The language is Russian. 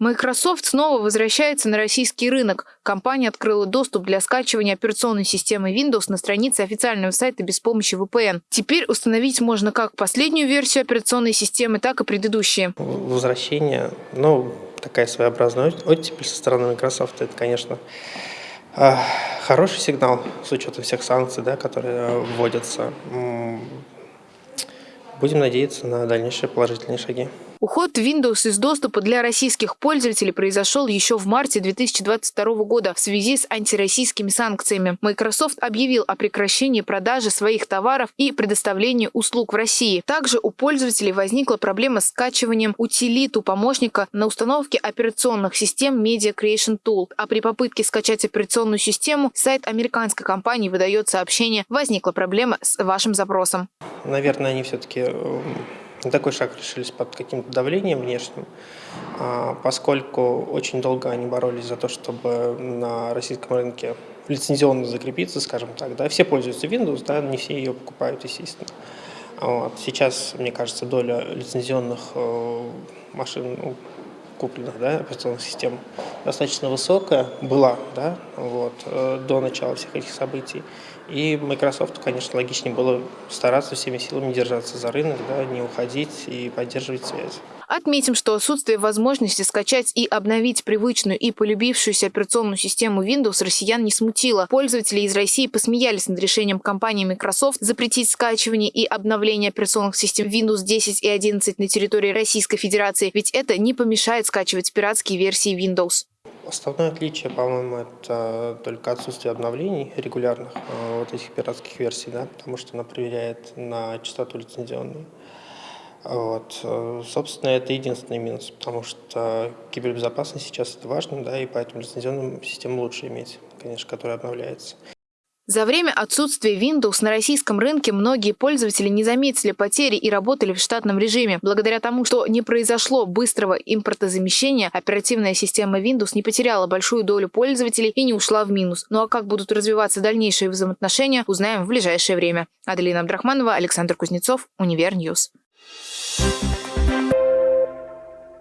Microsoft снова возвращается на российский рынок. Компания открыла доступ для скачивания операционной системы Windows на странице официального сайта без помощи VPN. Теперь установить можно как последнюю версию операционной системы, так и предыдущие. Возвращение, ну, такая своеобразная оттепель со стороны Microsoft, это, конечно, а, хороший сигнал с учетом всех санкций, да, которые вводятся. Будем надеяться на дальнейшие положительные шаги. Уход Windows из доступа для российских пользователей произошел еще в марте 2022 года в связи с антироссийскими санкциями. Microsoft объявил о прекращении продажи своих товаров и предоставлении услуг в России. Также у пользователей возникла проблема с скачиванием утилиту помощника на установке операционных систем Media Creation Tool. А при попытке скачать операционную систему сайт американской компании выдает сообщение «Возникла проблема с вашим запросом». Наверное, они все-таки эм, такой шаг решились под каким-то давлением внешним, а, поскольку очень долго они боролись за то, чтобы на российском рынке лицензионно закрепиться, скажем так. Да. Все пользуются Windows, да, не все ее покупают, естественно. Вот. Сейчас, мне кажется, доля лицензионных э, машин ну, купленных, да, операционных систем достаточно высокая была, да, вот, э, до начала всех этих событий. И Microsoft, конечно, логичнее было стараться всеми силами держаться за рынок, да, не уходить и поддерживать связь. Отметим, что отсутствие возможности скачать и обновить привычную и полюбившуюся операционную систему Windows россиян не смутило. Пользователи из России посмеялись над решением компании Microsoft запретить скачивание и обновление операционных систем Windows 10 и 11 на территории Российской Федерации, ведь это не помешает скачивать пиратские версии Windows. Основное отличие, по-моему, это только отсутствие обновлений регулярных э, вот этих пиратских версий, да, потому что она проверяет на чистоту лицензионную. Вот. Э, собственно, это единственный минус, потому что кибербезопасность сейчас это важно, да, и поэтому лицензионную систему лучше иметь, конечно, которая обновляется. За время отсутствия Windows на российском рынке многие пользователи не заметили потери и работали в штатном режиме. Благодаря тому, что не произошло быстрого импортозамещения, оперативная система Windows не потеряла большую долю пользователей и не ушла в минус. Ну а как будут развиваться дальнейшие взаимоотношения, узнаем в ближайшее время. Аделина Абдрахманова, Александр Кузнецов, Univer News. Thank